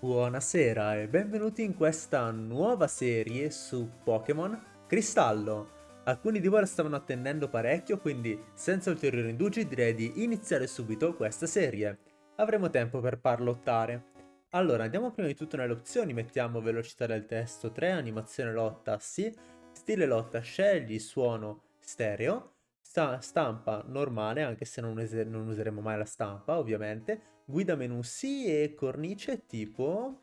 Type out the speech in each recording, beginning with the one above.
Buonasera e benvenuti in questa nuova serie su Pokémon Cristallo. Alcuni di voi la stavano attendendo parecchio, quindi senza ulteriori indugi direi di iniziare subito questa serie. Avremo tempo per parlottare. Allora, andiamo prima di tutto nelle opzioni, mettiamo velocità del testo 3, animazione lotta sì, stile lotta scegli, suono stereo, sta stampa normale, anche se non, non useremo mai la stampa ovviamente, Guida menu sì e cornice tipo...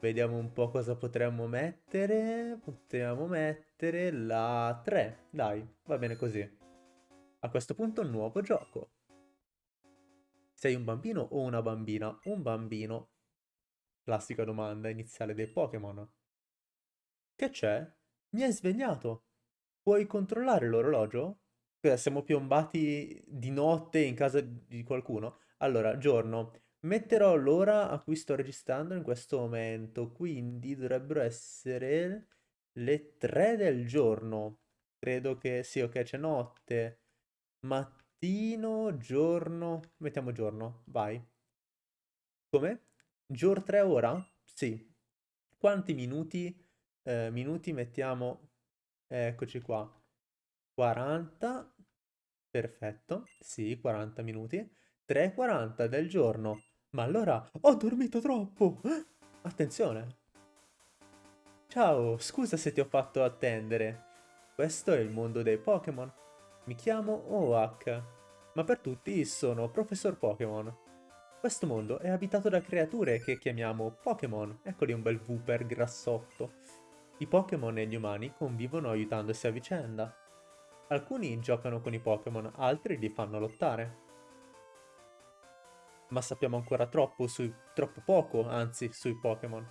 Vediamo un po' cosa potremmo mettere. Potremmo mettere la 3. Dai, va bene così. A questo punto nuovo gioco. Sei un bambino o una bambina? Un bambino. Classica domanda iniziale dei Pokémon. Che c'è? Mi hai svegliato. Puoi controllare l'orologio? Siamo piombati di notte in casa di qualcuno? Allora, giorno. Metterò l'ora a cui sto registrando in questo momento, quindi dovrebbero essere le 3 del giorno. Credo che sì, ok, c'è notte, mattino, giorno, mettiamo giorno, vai. Come? Gior 3 ora? Sì. Quanti minuti? Eh, minuti mettiamo, eccoci qua, 40, perfetto, sì, 40 minuti. 3.40 del giorno. Ma allora ho dormito troppo. Attenzione. Ciao, scusa se ti ho fatto attendere. Questo è il mondo dei Pokémon. Mi chiamo Oak, ma per tutti sono Professor Pokémon. Questo mondo è abitato da creature che chiamiamo Pokémon. Eccoli un bel Wooper grassotto. I Pokémon e gli umani convivono aiutandosi a vicenda. Alcuni giocano con i Pokémon, altri li fanno lottare ma sappiamo ancora troppo, sui, troppo poco, anzi, sui Pokémon.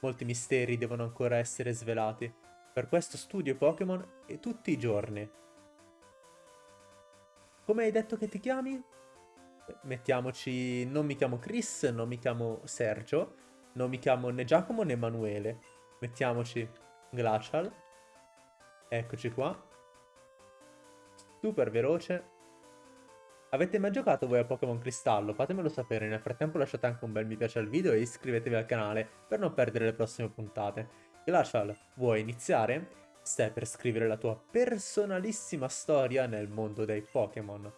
Molti misteri devono ancora essere svelati. Per questo studio Pokémon e tutti i giorni. Come hai detto che ti chiami? Mettiamoci... Non mi chiamo Chris, non mi chiamo Sergio, non mi chiamo né Giacomo né Emanuele. Mettiamoci Glacial. Eccoci qua. Super veloce. Avete mai giocato voi a Pokémon Cristallo? Fatemelo sapere, nel frattempo lasciate anche un bel mi piace al video e iscrivetevi al canale per non perdere le prossime puntate. Glacial, vuoi iniziare? Stai per scrivere la tua personalissima storia nel mondo dei Pokémon.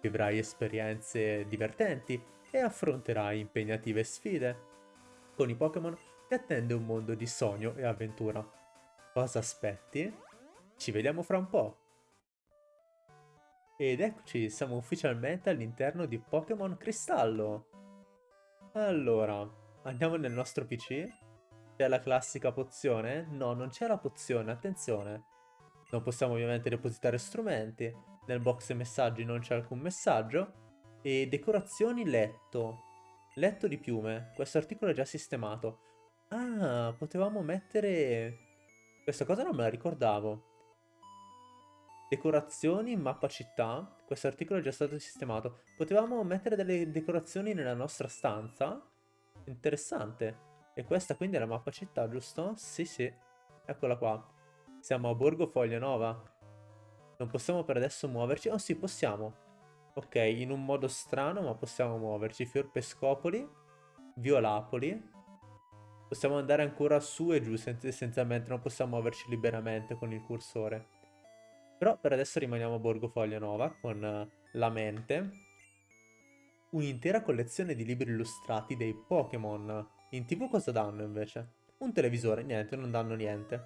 Vivrai esperienze divertenti e affronterai impegnative sfide. Con i Pokémon ti attende un mondo di sogno e avventura. Cosa aspetti? Ci vediamo fra un po'! Ed eccoci, siamo ufficialmente all'interno di Pokémon Cristallo. Allora, andiamo nel nostro PC. C'è la classica pozione? No, non c'è la pozione, attenzione. Non possiamo ovviamente depositare strumenti. Nel box messaggi non c'è alcun messaggio. E decorazioni letto. Letto di piume. Questo articolo è già sistemato. Ah, potevamo mettere... Questa cosa non me la ricordavo. Decorazioni, mappa città. Questo articolo è già stato sistemato. Potevamo mettere delle decorazioni nella nostra stanza. Interessante. E questa quindi è la mappa città, giusto? Sì, sì. Eccola qua. Siamo a Borgo Foglianova. Non possiamo per adesso muoverci. Oh sì, possiamo. Ok, in un modo strano, ma possiamo muoverci. Fior Pescopoli. Violapoli. Possiamo andare ancora su e giù essenzialmente. Non possiamo muoverci liberamente con il cursore. Però per adesso rimaniamo a Borgo Foglianova con la mente. Un'intera collezione di libri illustrati dei Pokémon. In tv cosa danno invece? Un televisore, niente, non danno niente.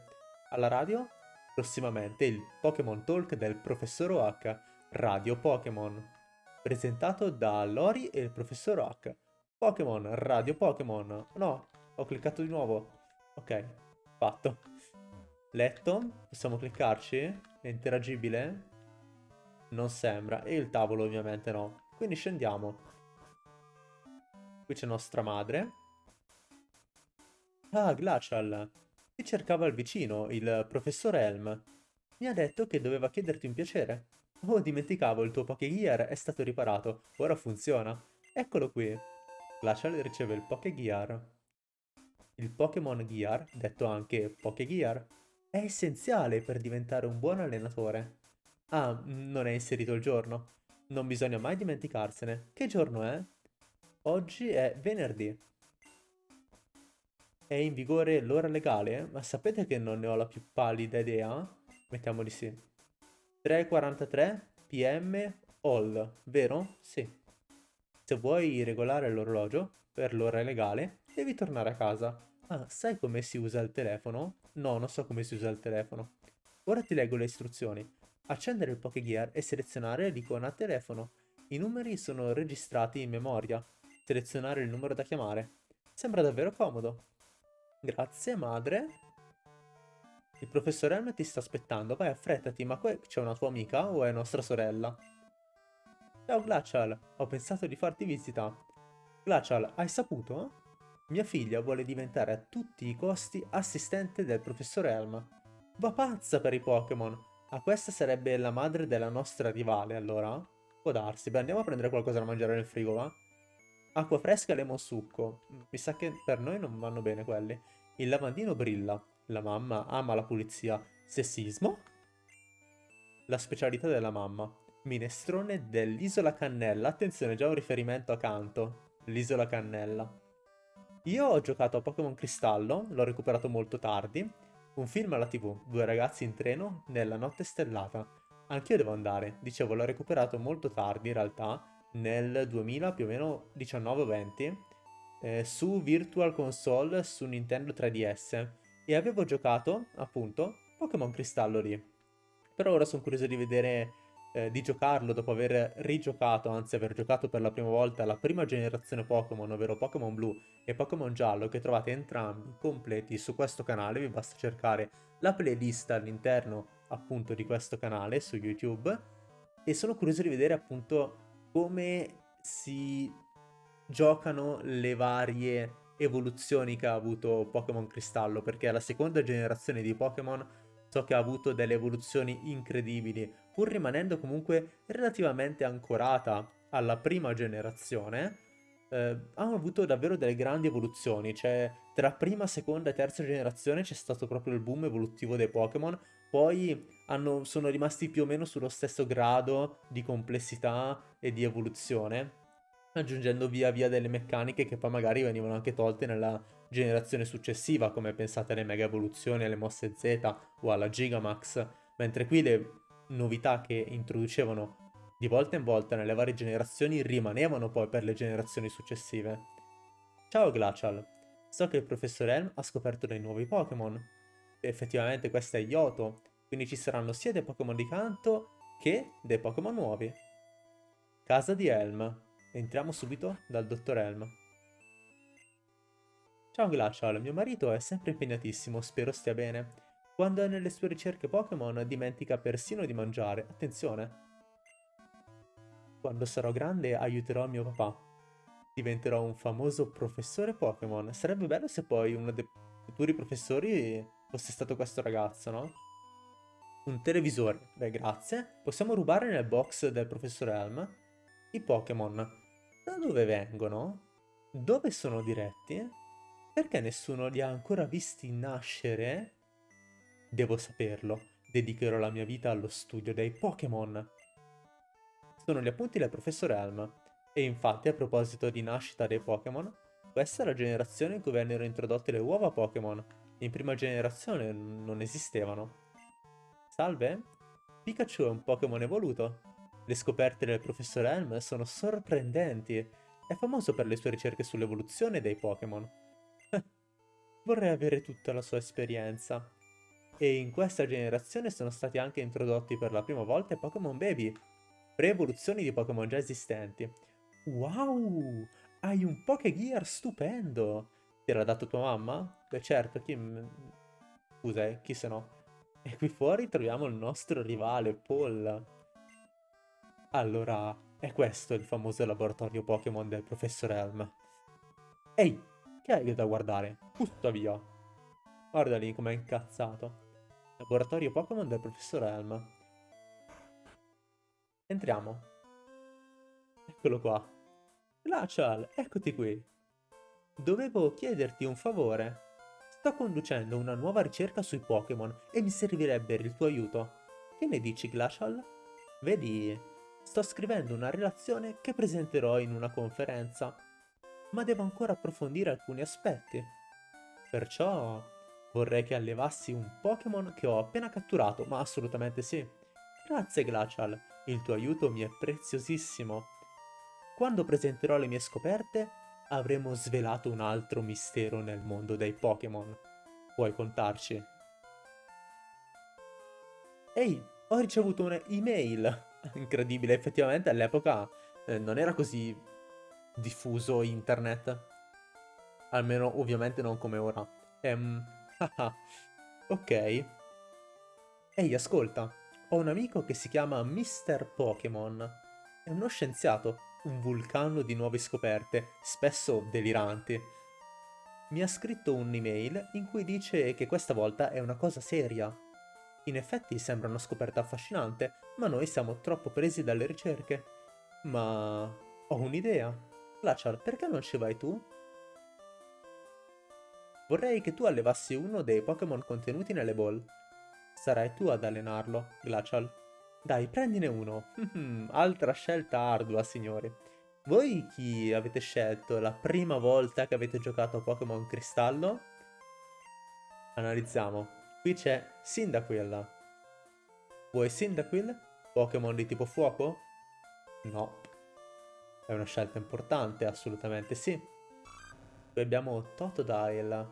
Alla radio? Prossimamente il Pokémon Talk del Professor Oak, Radio Pokémon. Presentato da Lori e il Professor Oak. Pokémon, Radio Pokémon. No, ho cliccato di nuovo. Ok, fatto. Letto, possiamo cliccarci? È interagibile? Non sembra. E il tavolo ovviamente no. Quindi scendiamo. Qui c'è nostra madre. Ah, Glacial. Ti cercava il vicino, il professor Helm. Mi ha detto che doveva chiederti un piacere. Oh, dimenticavo, il tuo Pokégear è stato riparato. Ora funziona. Eccolo qui. Glacial riceve il Pokégear. Il Pokémon Gear, detto anche Pokégear, è essenziale per diventare un buon allenatore. Ah, non è inserito il giorno. Non bisogna mai dimenticarsene. Che giorno è? Oggi è venerdì. È in vigore l'ora legale? Ma sapete che non ne ho la più pallida idea? Mettiamo di sì. 3.43 pm all, vero? Sì. Se vuoi regolare l'orologio per l'ora legale, devi tornare a casa. Ah, sai come si usa il telefono? No, non so come si usa il telefono. Ora ti leggo le istruzioni. Accendere il Pokégear e selezionare l'icona telefono. I numeri sono registrati in memoria. Selezionare il numero da chiamare. Sembra davvero comodo. Grazie, madre. Il professor Helm ti sta aspettando. Vai, affrettati, ma qua c'è una tua amica o è nostra sorella? Ciao Glacial, ho pensato di farti visita. Glacial, hai saputo? Mia figlia vuole diventare a tutti i costi assistente del professor Helm. Va pazza per i Pokémon. Ah, questa sarebbe la madre della nostra rivale, allora? Può darsi. Beh, andiamo a prendere qualcosa da mangiare nel frigo, va? Acqua fresca e lemon succo. Mi sa che per noi non vanno bene quelli. Il lavandino brilla. La mamma ama la pulizia. Sessismo? La specialità della mamma. Minestrone dell'isola Cannella. Attenzione, già un riferimento accanto. L'isola Cannella. Io ho giocato a Pokémon Cristallo, l'ho recuperato molto tardi. Un film alla tv, due ragazzi in treno nella notte stellata. Anch'io devo andare, dicevo l'ho recuperato molto tardi in realtà, nel 2000 più o meno 19-20, eh, su Virtual Console su Nintendo 3DS e avevo giocato appunto Pokémon Cristallo lì. Però ora sono curioso di vedere eh, di giocarlo dopo aver rigiocato, anzi aver giocato per la prima volta la prima generazione Pokémon, ovvero Pokémon Blu e Pokémon Giallo, che trovate entrambi completi su questo canale, vi basta cercare la playlist all'interno appunto di questo canale su YouTube. E sono curioso di vedere appunto come si giocano le varie evoluzioni che ha avuto Pokémon Cristallo, perché la seconda generazione di Pokémon so che ha avuto delle evoluzioni incredibili, pur rimanendo comunque relativamente ancorata alla prima generazione, eh, hanno avuto davvero delle grandi evoluzioni, cioè tra prima, seconda e terza generazione c'è stato proprio il boom evolutivo dei Pokémon, poi hanno, sono rimasti più o meno sullo stesso grado di complessità e di evoluzione, aggiungendo via via delle meccaniche che poi magari venivano anche tolte nella generazione successiva, come pensate alle mega evoluzioni, alle mosse Z o alla Gigamax, mentre qui le novità che introducevano di volta in volta nelle varie generazioni rimanevano poi per le generazioni successive. Ciao Glacial, so che il professor Helm ha scoperto dei nuovi Pokémon. Effettivamente questo è Yoto, quindi ci saranno sia dei Pokémon di canto che dei Pokémon nuovi. Casa di Helm. Entriamo subito dal dottor Helm. Ciao Glacial, mio marito è sempre impegnatissimo, spero stia bene. Quando è nelle sue ricerche Pokémon dimentica persino di mangiare. Attenzione! Quando sarò grande aiuterò mio papà. Diventerò un famoso professore Pokémon. Sarebbe bello se poi uno dei futuri professori fosse stato questo ragazzo, no? Un televisore. Beh, grazie. Possiamo rubare nel box del professor Helm i Pokémon. Da dove vengono? Dove sono diretti? Perché nessuno li ha ancora visti nascere? Devo saperlo. Dedicherò la mia vita allo studio dei Pokémon. Sono gli appunti del professor Helm. E infatti, a proposito di nascita dei Pokémon, questa è la generazione in cui vennero introdotte le uova Pokémon. In prima generazione non esistevano. Salve? Pikachu è un Pokémon evoluto. Le scoperte del professor Helm sono sorprendenti. È famoso per le sue ricerche sull'evoluzione dei Pokémon. Vorrei avere tutta la sua esperienza. E in questa generazione sono stati anche introdotti per la prima volta i Pokémon Baby, pre-evoluzioni di Pokémon già esistenti. Wow! Hai un Pokégear stupendo! Ti era dato tua mamma? Beh certo, chi... Scusa, eh, chi se no? E qui fuori troviamo il nostro rivale, Paul. Allora, è questo il famoso laboratorio Pokémon del professor Helm. Ehi, che hai da guardare? Putta via. Guarda lì com'è incazzato. Laboratorio Pokémon del professor Helm. Entriamo. Eccolo qua. Glacial, eccoti qui. Dovevo chiederti un favore. Sto conducendo una nuova ricerca sui Pokémon e mi servirebbe il tuo aiuto. Che ne dici, Glacial? Vedi, sto scrivendo una relazione che presenterò in una conferenza, ma devo ancora approfondire alcuni aspetti. Perciò vorrei che allevassi un Pokémon che ho appena catturato, ma assolutamente sì. Grazie Glacial, il tuo aiuto mi è preziosissimo. Quando presenterò le mie scoperte, avremo svelato un altro mistero nel mondo dei Pokémon. Puoi contarci. Ehi, ho ricevuto un'email. Incredibile, effettivamente all'epoca eh, non era così diffuso internet. Almeno ovviamente non come ora. Ehm, ok. Ehi, ascolta. Ho un amico che si chiama Mr. Pokémon. È uno scienziato, un vulcano di nuove scoperte, spesso deliranti. Mi ha scritto un'email in cui dice che questa volta è una cosa seria. In effetti sembra una scoperta affascinante, ma noi siamo troppo presi dalle ricerche. Ma ho un'idea. Glacial, perché non ci vai tu? Vorrei che tu allevassi uno dei Pokémon contenuti nelle ball. Sarai tu ad allenarlo, Glacial. Dai, prendine uno. Altra scelta ardua, signori. Voi chi avete scelto la prima volta che avete giocato a Pokémon Cristallo? Analizziamo. Qui c'è Cyndaquil. Vuoi Cyndaquil? Pokémon di tipo fuoco? No. È una scelta importante, assolutamente sì. Qui abbiamo Totodile.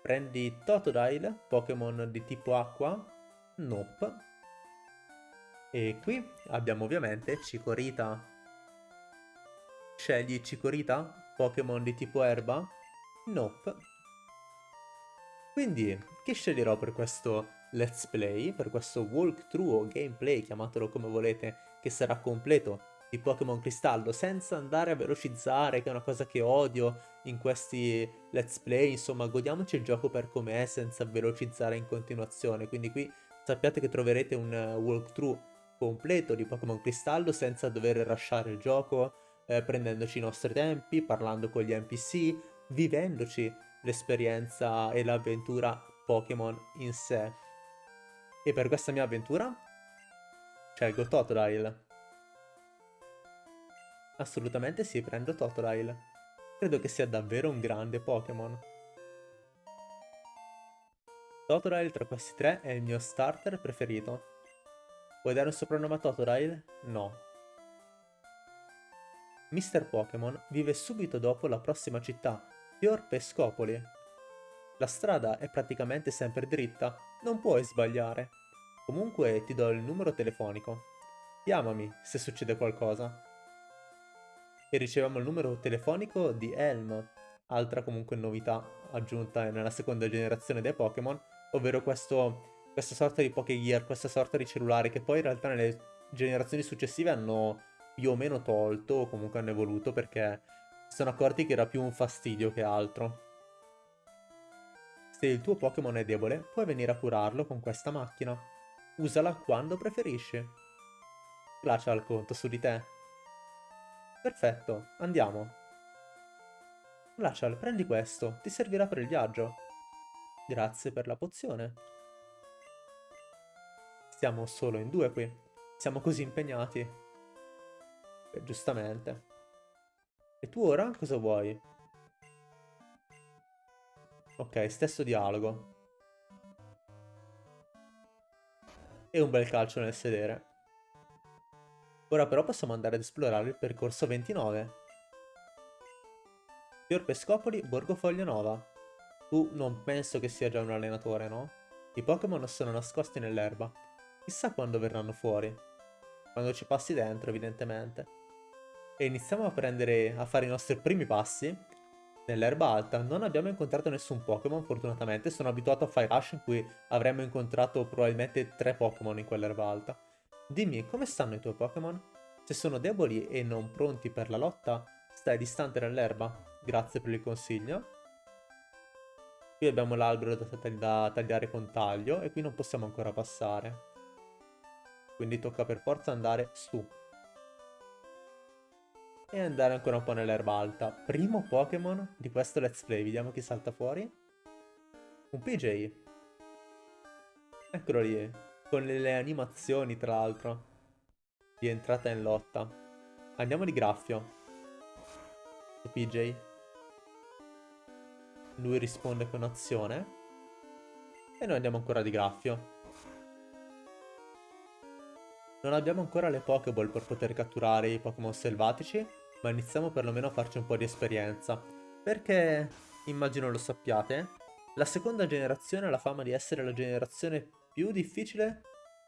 Prendi Totodile, Pokémon di tipo acqua, Nope. E qui abbiamo ovviamente Cicorita. Scegli Cicorita, Pokémon di tipo erba, Nope. Quindi, che sceglierò per questo let's play, per questo walkthrough o gameplay, chiamatelo come volete, che sarà completo di Pokémon Cristallo senza andare a velocizzare, che è una cosa che odio in questi let's play, insomma godiamoci il gioco per com'è senza velocizzare in continuazione, quindi qui sappiate che troverete un walkthrough completo di Pokémon Cristallo senza dover rushare il gioco, eh, prendendoci i nostri tempi, parlando con gli NPC, vivendoci l'esperienza e l'avventura Pokémon in sé. E per questa mia avventura scelgo Totodile. Assolutamente sì, prendo Totodile. Credo che sia davvero un grande Pokémon. Totodile tra questi tre è il mio starter preferito. Vuoi dare un soprannome a Totodile? No. Mr. Pokémon vive subito dopo la prossima città, Fior Pescopoli. La strada è praticamente sempre dritta, non puoi sbagliare. Comunque ti do il numero telefonico. Chiamami se succede qualcosa e riceviamo il numero telefonico di Helm, altra comunque novità aggiunta nella seconda generazione dei Pokémon, ovvero questo, questa sorta di Pokégear, questa sorta di cellulare che poi in realtà nelle generazioni successive hanno più o meno tolto o comunque hanno evoluto perché si sono accorti che era più un fastidio che altro. Se il tuo Pokémon è debole, puoi venire a curarlo con questa macchina. Usala quando preferisci. Glacial conto su di te. Perfetto, andiamo. Glacial, prendi questo, ti servirà per il viaggio. Grazie per la pozione. Siamo solo in due qui. Siamo così impegnati. E giustamente. E tu ora cosa vuoi? Ok, stesso dialogo. E un bel calcio nel sedere. Ora però possiamo andare ad esplorare il percorso 29. Fior Pescopoli, Borgo Foglianova. Tu non penso che sia già un allenatore, no? I Pokémon sono nascosti nell'erba. Chissà quando verranno fuori. Quando ci passi dentro, evidentemente. E iniziamo a prendere, a fare i nostri primi passi. Nell'erba alta non abbiamo incontrato nessun Pokémon, fortunatamente. Sono abituato a Fire Rush in cui avremmo incontrato probabilmente tre Pokémon in quell'erba alta. Dimmi, come stanno i tuoi Pokémon? Se sono deboli e non pronti per la lotta, stai distante nell'erba. Grazie per il consiglio. Qui abbiamo l'albero da, da tagliare con taglio e qui non possiamo ancora passare. Quindi tocca per forza andare su. E andare ancora un po' nell'erba alta. Primo Pokémon di questo let's play. Vediamo chi salta fuori. Un PJ. Eccolo lì con le animazioni tra l'altro di entrata in lotta. Andiamo di graffio. PJ. lui risponde con azione. E noi andiamo ancora di graffio. Non abbiamo ancora le Pokéball per poter catturare i Pokémon selvatici, ma iniziamo perlomeno a farci un po' di esperienza. Perché, immagino lo sappiate, la seconda generazione ha la fama di essere la generazione più difficile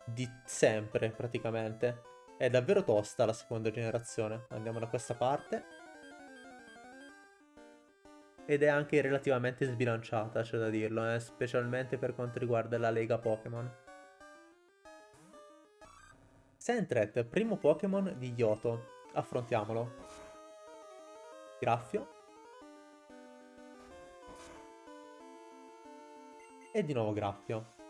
di sempre, praticamente. È davvero tosta la seconda generazione. Andiamo da questa parte. Ed è anche relativamente sbilanciata, c'è da dirlo, eh? specialmente per quanto riguarda la Lega Pokémon. Sentret, primo Pokémon di Yoto. Affrontiamolo. Graffio. E di nuovo Graffio.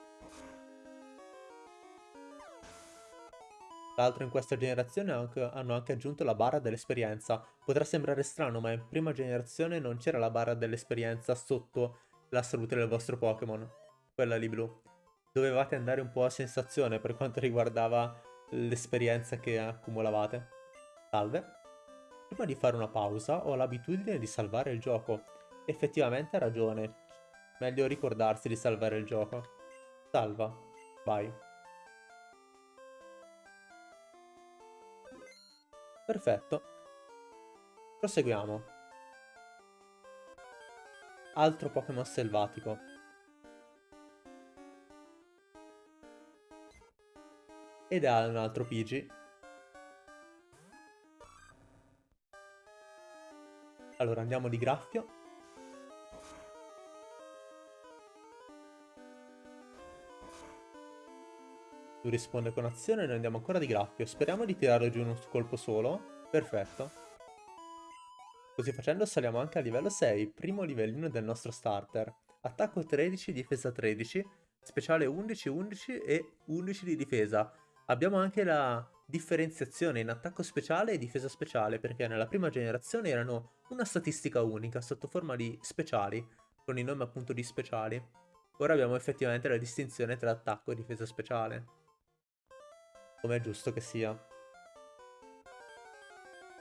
Tra l'altro in questa generazione hanno anche aggiunto la barra dell'esperienza. Potrà sembrare strano, ma in prima generazione non c'era la barra dell'esperienza sotto la salute del vostro Pokémon. Quella lì blu. Dovevate andare un po' a sensazione per quanto riguardava l'esperienza che accumulavate. Salve. Prima di fare una pausa ho l'abitudine di salvare il gioco. Effettivamente ha ragione. Meglio ricordarsi di salvare il gioco. Salva. Vai. Perfetto. Proseguiamo. Altro Pokémon selvatico. ed ha un altro Pidgey. Allora andiamo di graffio. Lui risponde con azione e noi andiamo ancora di graffio. Speriamo di tirare giù un colpo solo. Perfetto. Così facendo saliamo anche a livello 6, primo livellino del nostro starter. Attacco 13, difesa 13, speciale 11, 11 e 11 di difesa. Abbiamo anche la differenziazione in attacco speciale e difesa speciale, perché nella prima generazione erano una statistica unica, sotto forma di speciali, con il nome appunto di speciali. Ora abbiamo effettivamente la distinzione tra attacco e difesa speciale. Come è giusto che sia.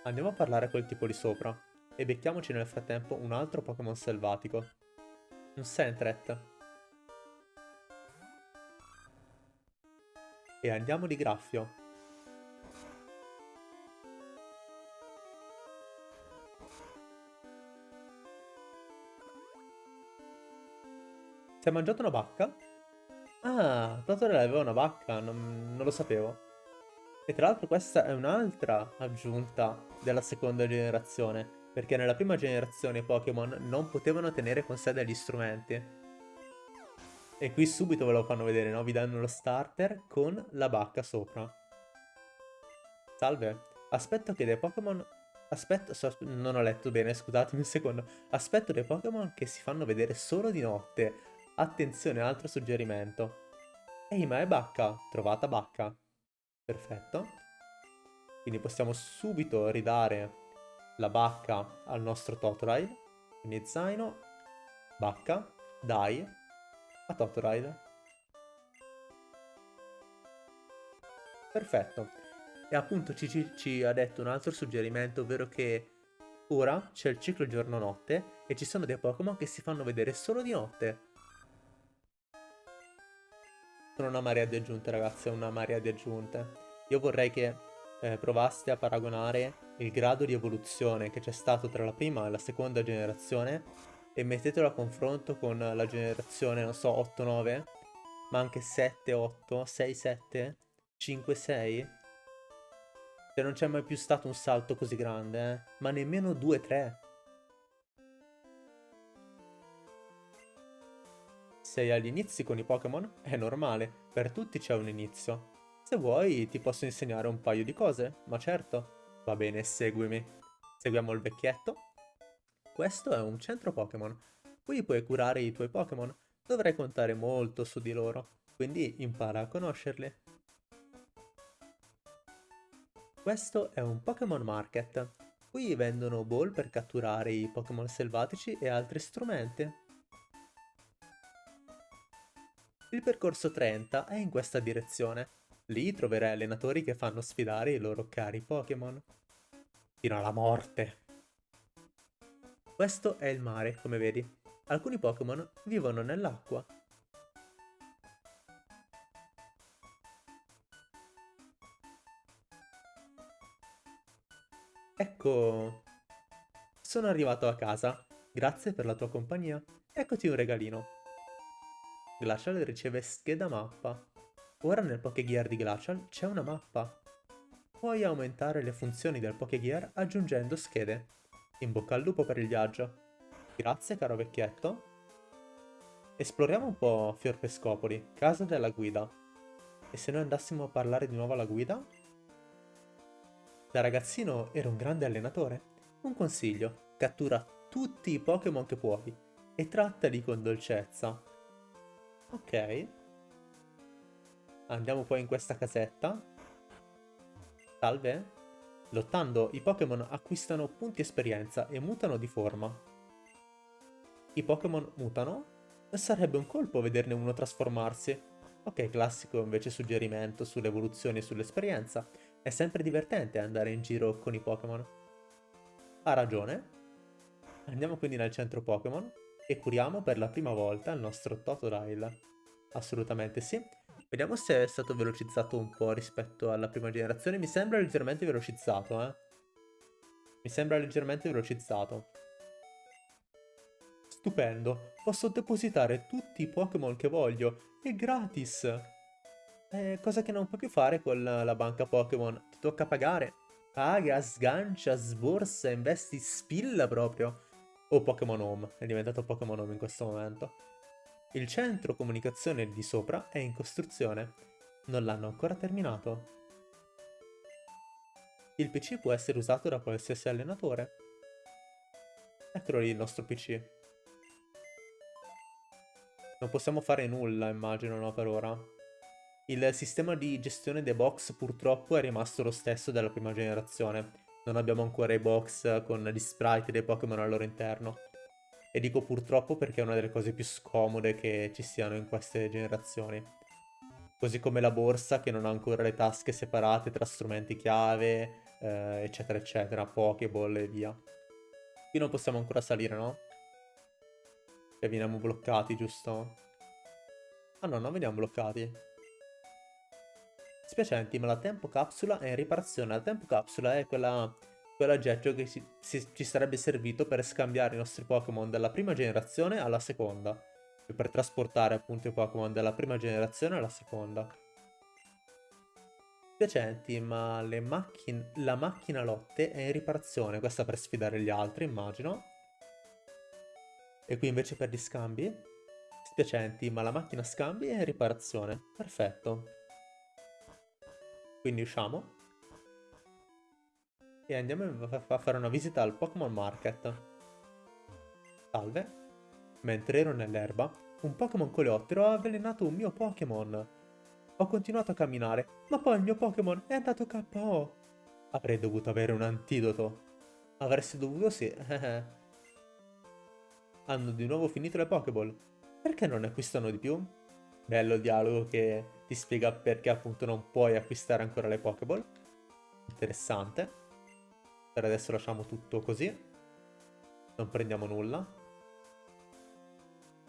Andiamo a parlare col tipo di sopra, e becchiamoci nel frattempo un altro Pokémon selvatico. Un Sentret. E andiamo di graffio. Si è mangiato una bacca? Ah, Totore aveva una bacca, non, non lo sapevo. E tra l'altro questa è un'altra aggiunta della seconda generazione, perché nella prima generazione i Pokémon non potevano tenere con sé degli strumenti. E qui subito ve lo fanno vedere, no? Vi danno lo starter con la bacca sopra. Salve. Aspetto che dei Pokémon... Aspetto... So, non ho letto bene, scusatemi un secondo. Aspetto dei Pokémon che si fanno vedere solo di notte. Attenzione, altro suggerimento. Ehi, ma è bacca. Trovata bacca. Perfetto. Quindi possiamo subito ridare la bacca al nostro Totodile. Quindi zaino, bacca, dai, a Totoride. Perfetto. E appunto ci, ci, ci, ha detto un altro suggerimento, ovvero che ora c'è il ciclo giorno-notte e ci sono dei Pokémon che si fanno vedere solo di notte. Sono una marea di aggiunte, ragazzi, è una marea di aggiunte. Io vorrei che eh, provaste a paragonare il grado di evoluzione che c'è stato tra la prima e la seconda generazione e mettetelo a confronto con la generazione, non so, 8-9, ma anche 7-8, 6-7, 5-6. Cioè non c'è mai più stato un salto così grande, eh? ma nemmeno 2-3. Sei agli inizi con i Pokémon? È normale, per tutti c'è un inizio. Se vuoi ti posso insegnare un paio di cose, ma certo. Va bene, seguimi. Seguiamo il vecchietto. Questo è un centro Pokémon. Qui puoi curare i tuoi Pokémon. Dovrai contare molto su di loro, quindi impara a conoscerli. Questo è un Pokémon Market. Qui vendono ball per catturare i Pokémon selvatici e altri strumenti. Il percorso 30 è in questa direzione. Lì troverai allenatori che fanno sfidare i loro cari Pokémon. Fino alla morte! Questo è il mare, come vedi. Alcuni Pokémon vivono nell'acqua. Ecco, sono arrivato a casa. Grazie per la tua compagnia. Eccoti un regalino. Glacial riceve scheda mappa. Ora nel Pokégear di Glacial c'è una mappa. Puoi aumentare le funzioni del Pokégear aggiungendo schede. In bocca al lupo per il viaggio. Grazie caro vecchietto. Esploriamo un po' Fior Pescopoli, casa della guida. E se noi andassimo a parlare di nuovo alla guida? Da ragazzino ero un grande allenatore. Un consiglio, cattura tutti i Pokémon che puoi e trattali con dolcezza. Ok. Andiamo poi in questa casetta. Salve. Lottando, i Pokémon acquistano punti esperienza e mutano di forma. I Pokémon mutano? Sarebbe un colpo vederne uno trasformarsi. Ok, classico invece suggerimento sull'evoluzione e sull'esperienza. È sempre divertente andare in giro con i Pokémon. Ha ragione. Andiamo quindi nel centro Pokémon e curiamo per la prima volta il nostro Totodile. Assolutamente sì. Vediamo se è stato velocizzato un po' rispetto alla prima generazione. Mi sembra leggermente velocizzato, eh. Mi sembra leggermente velocizzato. Stupendo. Posso depositare tutti i Pokémon che voglio. È gratis. È cosa che non puoi più fare con la banca Pokémon. Ti tocca pagare. Paga, sgancia, sborsa, investi, spilla proprio. O Pokémon Home. È diventato Pokémon Home in questo momento. Il centro comunicazione di sopra è in costruzione. Non l'hanno ancora terminato. Il PC può essere usato da qualsiasi allenatore. Eccolo lì il nostro PC. Non possiamo fare nulla, immagino, no, per ora. Il sistema di gestione dei box purtroppo è rimasto lo stesso della prima generazione. Non abbiamo ancora i box con gli sprite dei Pokémon al loro interno. E dico purtroppo perché è una delle cose più scomode che ci siano in queste generazioni. Così come la borsa che non ha ancora le tasche separate tra strumenti chiave, eh, eccetera eccetera, Pokéball e via. Qui non possiamo ancora salire, no? Che veniamo bloccati, giusto? Ah no, non veniamo bloccati. Spiacenti, ma la tempo capsula è in riparazione. La tempo capsula è quella quell'oggetto che ci, si, ci sarebbe servito per scambiare i nostri Pokémon dalla prima generazione alla seconda. E per trasportare appunto i Pokémon dalla prima generazione alla seconda. Spiacenti, ma macchine, la macchina lotte è in riparazione. Questa per sfidare gli altri, immagino. E qui invece per gli scambi? Spiacenti, ma la macchina scambi è in riparazione. Perfetto. Quindi usciamo e andiamo a fare una visita al Pokémon Market. Salve. Mentre ero nell'erba, un Pokémon coleottero ha avvelenato un mio Pokémon. Ho continuato a camminare, ma poi il mio Pokémon è andato KO. Avrei dovuto avere un antidoto. Avresti dovuto sì. Hanno di nuovo finito le Pokéball. Perché non ne acquistano di più? Bello dialogo che ti spiega perché appunto non puoi acquistare ancora le Pokéball. Interessante. Per adesso lasciamo tutto così. Non prendiamo nulla.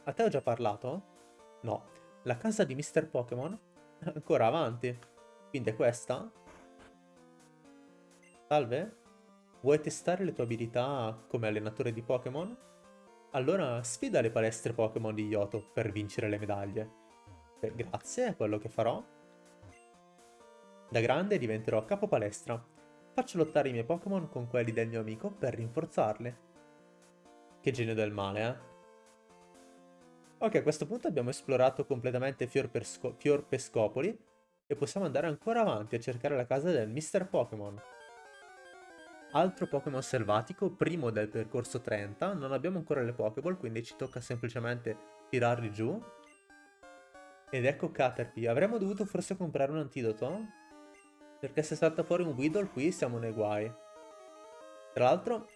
A te ho già parlato? No. La casa di Mr. Pokémon è ancora avanti. Quindi è questa? Salve? Vuoi testare le tue abilità come allenatore di Pokémon? Allora sfida le palestre Pokémon di Yoto per vincere le medaglie. Beh, grazie, è quello che farò. Da grande diventerò capo palestra Faccio lottare i miei Pokémon con quelli del mio amico per rinforzarli. Che genio del male, eh? Ok, a questo punto abbiamo esplorato completamente Fior, Pescopoli e possiamo andare ancora avanti a cercare la casa del Mr. Pokémon. Altro Pokémon selvatico, primo del percorso 30, non abbiamo ancora le Pokéball, quindi ci tocca semplicemente tirarli giù. Ed ecco Caterpie, avremmo dovuto forse comprare un antidoto? Perché se salta fuori un Weedle qui siamo nei guai. Tra l'altro,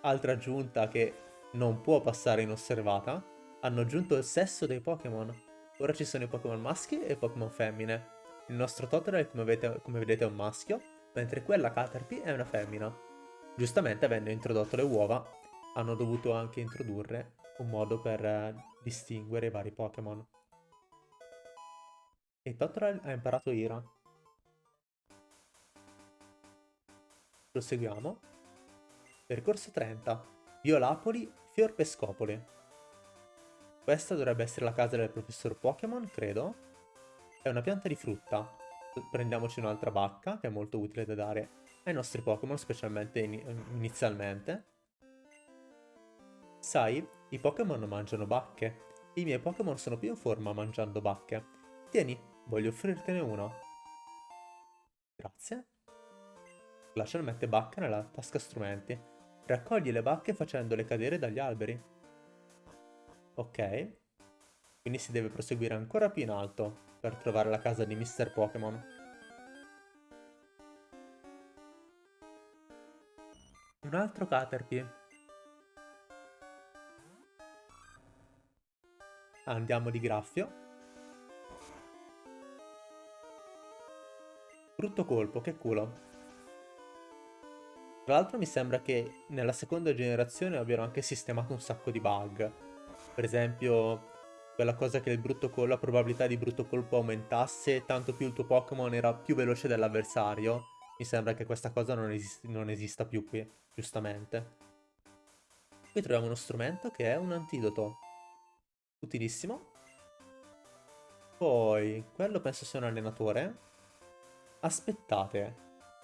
altra aggiunta che non può passare inosservata, hanno aggiunto il sesso dei Pokémon. Ora ci sono i Pokémon maschi e i Pokémon femmine. Il nostro Totodile, come come vedete, è un maschio, mentre quella Caterpie è una femmina. Giustamente, avendo introdotto le uova, hanno dovuto anche introdurre un modo per eh, distinguere i vari Pokémon. E Totodile ha imparato Ira. Proseguiamo. Percorso 30. Violapoli, Fior Pescopoli. Questa dovrebbe essere la casa del professor Pokémon, credo. È una pianta di frutta. Prendiamoci un'altra bacca, che è molto utile da dare ai nostri Pokémon, specialmente in inizialmente. Sai, i Pokémon mangiano bacche. I miei Pokémon sono più in forma mangiando bacche. Tieni, Voglio offrirtene uno. Grazie. Glacial mette bacca nella tasca strumenti. Raccogli le bacche facendole cadere dagli alberi. Ok. Quindi si deve proseguire ancora più in alto per trovare la casa di Mr. Pokémon. Un altro Caterpie. Andiamo di graffio. Brutto colpo, che culo. Tra l'altro mi sembra che nella seconda generazione abbiano anche sistemato un sacco di bug. Per esempio, quella cosa che colpo, la probabilità di brutto colpo aumentasse, tanto più il tuo Pokémon era più veloce dell'avversario. Mi sembra che questa cosa non, esist non esista più qui, giustamente. Qui troviamo uno strumento che è un antidoto. Utilissimo. Poi, quello penso sia un allenatore. Aspettate,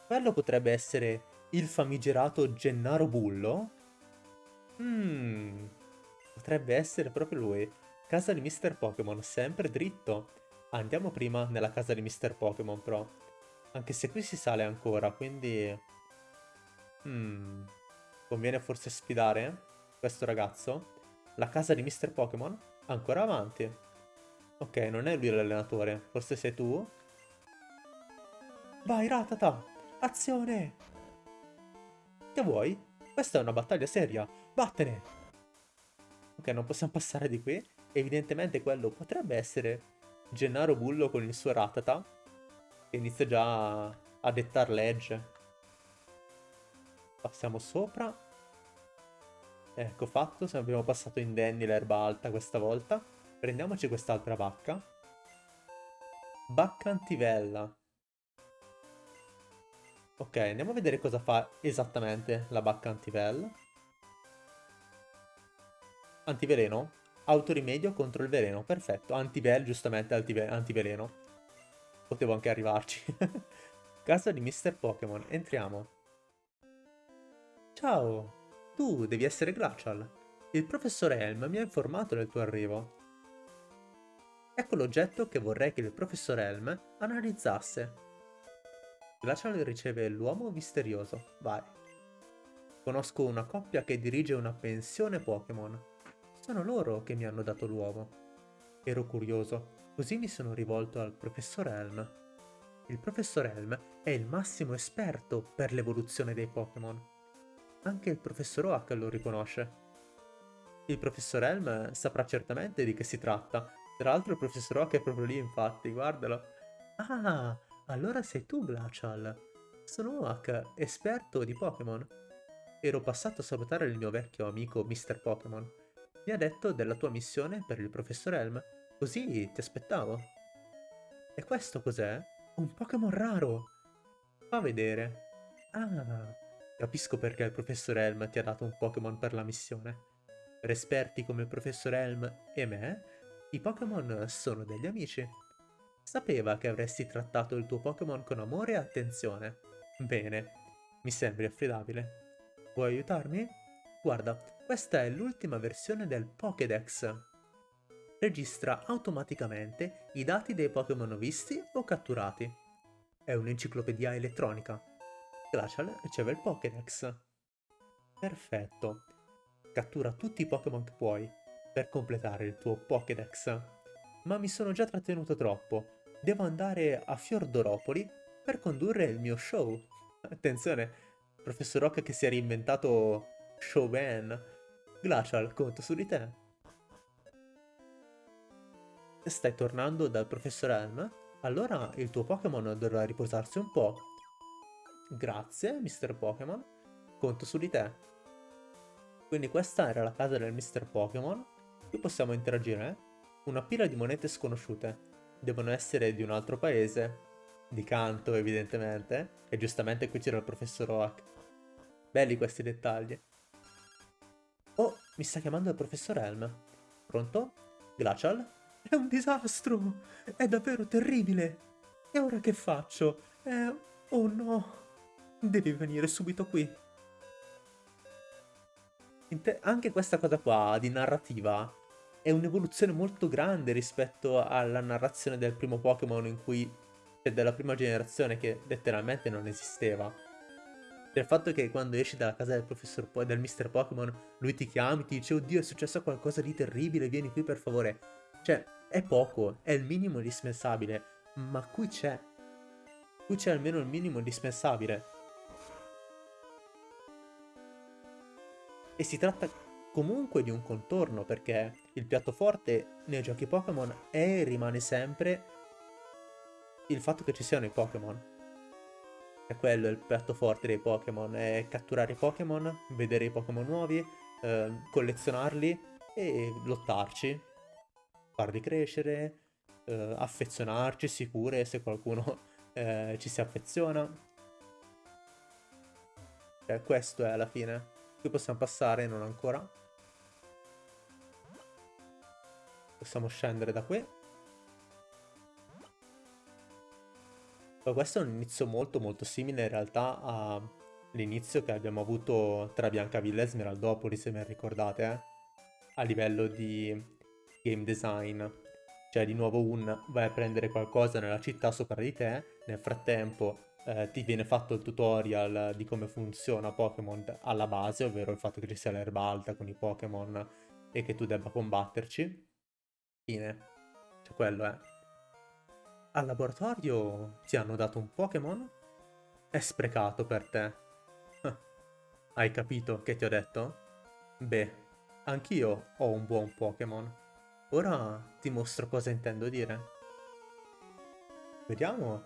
quello potrebbe essere il famigerato Gennaro Bullo? Mmm, potrebbe essere proprio lui. Casa di Mr. Pokémon, sempre dritto. Andiamo prima nella casa di Mr. Pokémon, però. Anche se qui si sale ancora, quindi... Hmm, conviene forse sfidare questo ragazzo? La casa di Mr. Pokémon? Ancora avanti. Ok, non è lui l'allenatore, forse sei tu? Vai, Ratata! Azione! Che vuoi? Questa è una battaglia seria. Vattene! Ok, non possiamo passare di qui. Evidentemente quello potrebbe essere Gennaro Bullo con il suo Ratata. Che inizia già a dettar legge. Passiamo sopra. Ecco fatto, se abbiamo passato indenni l'erba alta questa volta. Prendiamoci quest'altra bacca. Bacca antivella. Ok, andiamo a vedere cosa fa esattamente la bacca antivel. Antiveleno. Autorimedio contro il veleno. Perfetto. Antivel, giustamente antive antiveleno. Potevo anche arrivarci. Casa di Mr. Pokémon. Entriamo. Ciao. Tu devi essere Glacial. Il professor Helm mi ha informato del tuo arrivo. Ecco l'oggetto che vorrei che il professor Helm analizzasse. Glacial riceve l'uomo misterioso. Vai. Conosco una coppia che dirige una pensione Pokémon. Sono loro che mi hanno dato l'uomo. Ero curioso, così mi sono rivolto al professor Helm. Il professor Helm è il massimo esperto per l'evoluzione dei Pokémon. Anche il professor Oak lo riconosce. Il professor Helm saprà certamente di che si tratta. Tra l'altro il professor Oak è proprio lì, infatti, guardalo. Ah, allora sei tu, Glacial. Sono Oak, esperto di Pokémon. Ero passato a salutare il mio vecchio amico Mr. Pokémon. Mi ha detto della tua missione per il professor Elm, così ti aspettavo. E questo cos'è? Un Pokémon raro! Fa vedere. Ah, capisco perché il professor Elm ti ha dato un Pokémon per la missione. Per esperti come il professor Elm e me, i Pokémon sono degli amici. Sapeva che avresti trattato il tuo Pokémon con amore e attenzione. Bene, mi sembri affidabile. Vuoi aiutarmi? Guarda, questa è l'ultima versione del Pokédex. Registra automaticamente i dati dei Pokémon visti o catturati. È un'enciclopedia elettronica. Glacial riceve il Pokédex. Perfetto. Cattura tutti i Pokémon che puoi per completare il tuo Pokédex ma mi sono già trattenuto troppo. Devo andare a Fiordoropoli per condurre il mio show. Attenzione, professor Rock che si è reinventato showman. Glacial, conto su di te. Stai tornando dal professor Helm? Allora il tuo Pokémon dovrà riposarsi un po'. Grazie, Mr. Pokémon. Conto su di te. Quindi questa era la casa del Mr. Pokémon. Qui possiamo interagire. Eh? Una pila di monete sconosciute. Devono essere di un altro paese. Di canto, evidentemente. E giustamente qui c'era il professor Oak. Belli questi dettagli. Oh, mi sta chiamando il professor Helm. Pronto? Glacial? È un disastro! È davvero terribile! E ora che faccio? Eh... Oh no! Devi venire subito qui. Anche questa cosa qua di narrativa è un'evoluzione molto grande rispetto alla narrazione del primo Pokémon in cui... cioè della prima generazione che letteralmente non esisteva. Il fatto che quando esci dalla casa del professor po del Mr. Pokémon, lui ti chiami, ti dice oddio è successo qualcosa di terribile, vieni qui per favore. Cioè, è poco, è il minimo indispensabile, ma qui c'è. Qui c'è almeno il minimo indispensabile. E si tratta comunque di un contorno, perché il piatto forte nei giochi Pokémon è e rimane sempre il fatto che ci siano i Pokémon. È quello il piatto forte dei Pokémon, è catturare i Pokémon, vedere i Pokémon nuovi, eh, collezionarli e lottarci, farli crescere, eh, affezionarci sicure se qualcuno eh, ci si affeziona. Cioè, questo è alla fine. Qui possiamo passare, non ancora. Possiamo scendere da qui. questo è un inizio molto molto simile in realtà all'inizio che abbiamo avuto tra Biancavilla e Smeraldopoli, se ben ricordate, eh? a livello di game design. Cioè di nuovo un vai a prendere qualcosa nella città sopra di te, nel frattempo eh, ti viene fatto il tutorial di come funziona Pokémon alla base, ovvero il fatto che ci sia l'erba alta con i Pokémon e che tu debba combatterci. Fine. Cioè quello è. Al laboratorio ti hanno dato un Pokémon? È sprecato per te. Hai capito che ti ho detto? Beh, anch'io ho un buon Pokémon. Ora ti mostro cosa intendo dire. Vediamo.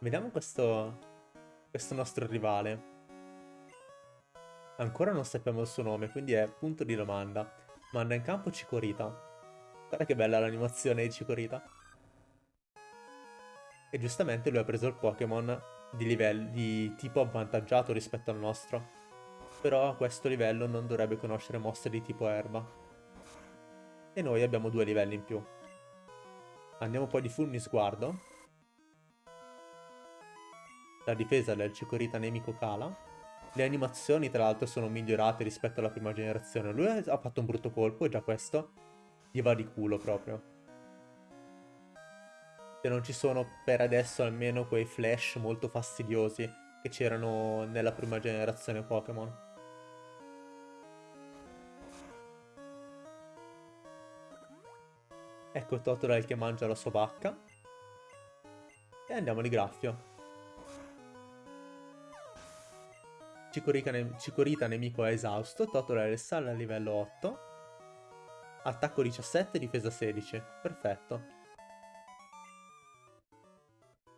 Vediamo questo, questo nostro rivale. Ancora non sappiamo il suo nome, quindi è punto di domanda. Manda in campo Cicorita. Guarda che bella l'animazione di Cicorita. E giustamente lui ha preso il Pokémon di, livello, di tipo avvantaggiato rispetto al nostro. Però a questo livello non dovrebbe conoscere mosse di tipo erba. E noi abbiamo due livelli in più. Andiamo poi di fulmi sguardo. La difesa del Cicorita nemico cala. Le animazioni tra l'altro sono migliorate rispetto alla prima generazione. Lui ha fatto un brutto colpo e già questo gli va di culo proprio se non ci sono per adesso almeno quei flash molto fastidiosi che c'erano nella prima generazione Pokémon. Ecco Totodile che mangia la sua vacca. E andiamo di graffio. Cicorita nemico è esausto. Totodile sale a livello 8. Attacco 17, difesa 16. Perfetto.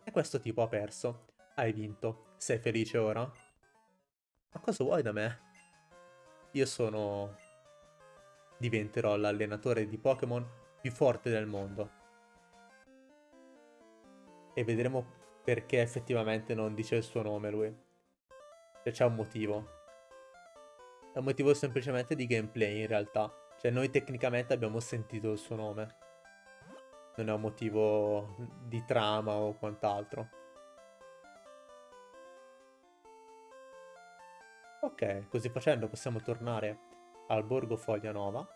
E questo tipo ha perso. Hai vinto. Sei felice ora? Ma cosa vuoi da me? Io sono... Diventerò l'allenatore di Pokémon più forte del mondo. E vedremo perché effettivamente non dice il suo nome lui. Cioè c'è un motivo. È un motivo semplicemente di gameplay in realtà. Cioè noi tecnicamente abbiamo sentito il suo nome non è un motivo di trama o quant'altro. Ok, così facendo possiamo tornare al borgo Foglia Nova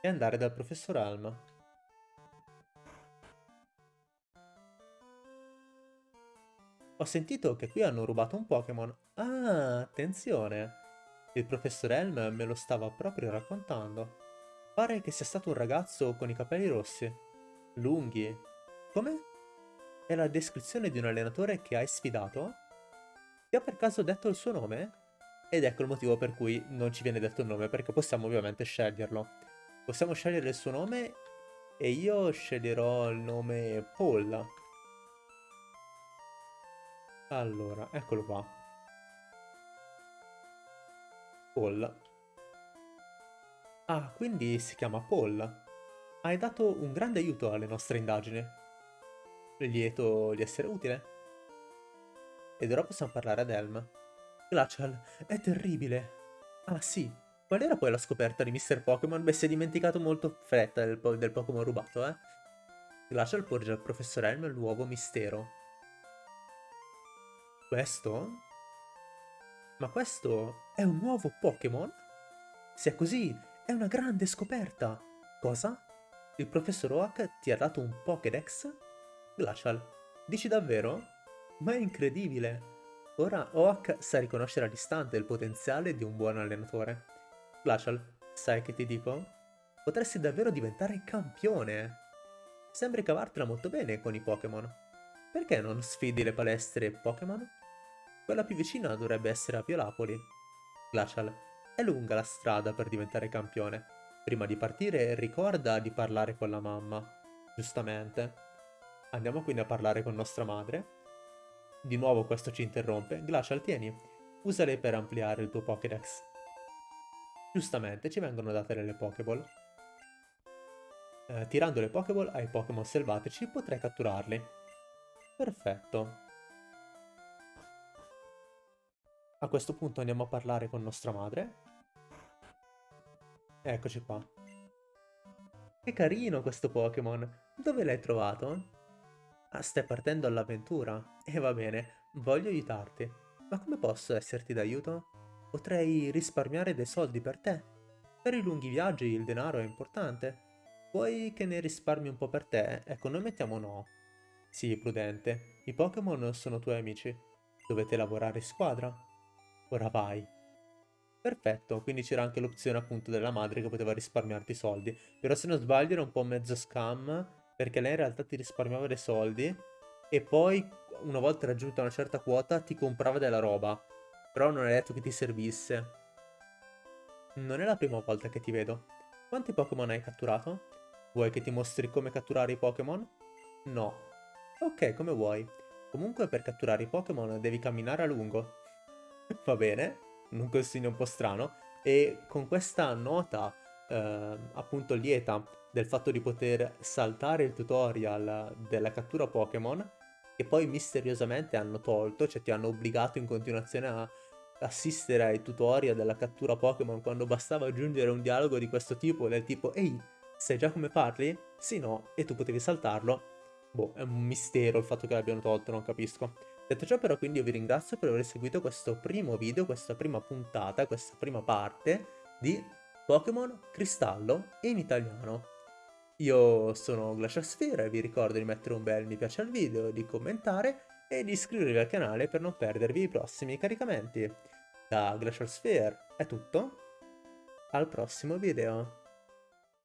e andare dal professor Helm. Ho sentito che qui hanno rubato un Pokémon. Ah, attenzione! Il professor Helm me lo stava proprio raccontando. Pare che sia stato un ragazzo con i capelli rossi. Lunghi. Come? È la descrizione di un allenatore che hai sfidato? Ti ha per caso detto il suo nome? Ed ecco il motivo per cui non ci viene detto il nome, perché possiamo ovviamente sceglierlo. Possiamo scegliere il suo nome e io sceglierò il nome Paul. Allora, eccolo qua. Paul. Ah, quindi si chiama Paul. Hai dato un grande aiuto alle nostre indagini. Lieto di essere utile. Ed ora possiamo parlare ad Elm. Glacial, è terribile. Ah sì, qual era poi la scoperta di Mr. Pokémon? Beh, si è dimenticato molto fretta del, po del Pokémon rubato, eh? Glacial porge al professor Elm il nuovo mistero. Questo? Ma questo è un nuovo Pokémon? Se è così, è una grande scoperta. Cosa? Il professor Oak ti ha dato un Pokédex? Glacial, dici davvero? Ma è incredibile! Ora Oak sa riconoscere all'istante il potenziale di un buon allenatore. Glacial, sai che ti dico? Potresti davvero diventare campione! Sembri cavartela molto bene con i Pokémon. Perché non sfidi le palestre Pokémon? Quella più vicina dovrebbe essere a Violapoli. Glacial, è lunga la strada per diventare campione. Prima di partire ricorda di parlare con la mamma. Giustamente. Andiamo quindi a parlare con nostra madre. Di nuovo questo ci interrompe. Glacial, tieni. Usale per ampliare il tuo Pokédex. Giustamente, ci vengono date delle Pokéball. Eh, tirando le Pokéball ai Pokémon selvatici potrai catturarli. Perfetto. A questo punto andiamo a parlare con nostra madre. Eccoci qua. Che carino questo Pokémon. Dove l'hai trovato? Ah, stai partendo all'avventura? E va bene, voglio aiutarti. Ma come posso esserti d'aiuto? Potrei risparmiare dei soldi per te. Per i lunghi viaggi il denaro è importante. Vuoi che ne risparmi un po' per te? Ecco, noi mettiamo no. Sì, prudente. I Pokémon sono tuoi amici. Dovete lavorare in squadra. Ora vai. Perfetto, quindi c'era anche l'opzione appunto della madre che poteva risparmiarti i soldi. Però se non sbaglio era un po' mezzo scam, perché lei in realtà ti risparmiava dei soldi e poi una volta raggiunta una certa quota ti comprava della roba. Però non è detto che ti servisse. Non è la prima volta che ti vedo. Quanti Pokémon hai catturato? Vuoi che ti mostri come catturare i Pokémon? No. Ok, come vuoi. Comunque per catturare i Pokémon devi camminare a lungo. Va bene, un consiglio un po' strano. E con questa nota, eh, appunto lieta, del fatto di poter saltare il tutorial della cattura Pokémon, che poi misteriosamente hanno tolto, cioè ti hanno obbligato in continuazione a assistere ai tutorial della cattura Pokémon quando bastava aggiungere un dialogo di questo tipo, del tipo Ehi, Sai già come parli? Sì, no, e tu potevi saltarlo. Boh, è un mistero il fatto che l'abbiano tolto, non capisco. Detto ciò però quindi io vi ringrazio per aver seguito questo primo video, questa prima puntata, questa prima parte di Pokémon Cristallo in italiano. Io sono Glacial Sphere e vi ricordo di mettere un bel mi piace al video, di commentare e di iscrivervi al canale per non perdervi i prossimi caricamenti. Da Glacial è tutto, al prossimo video.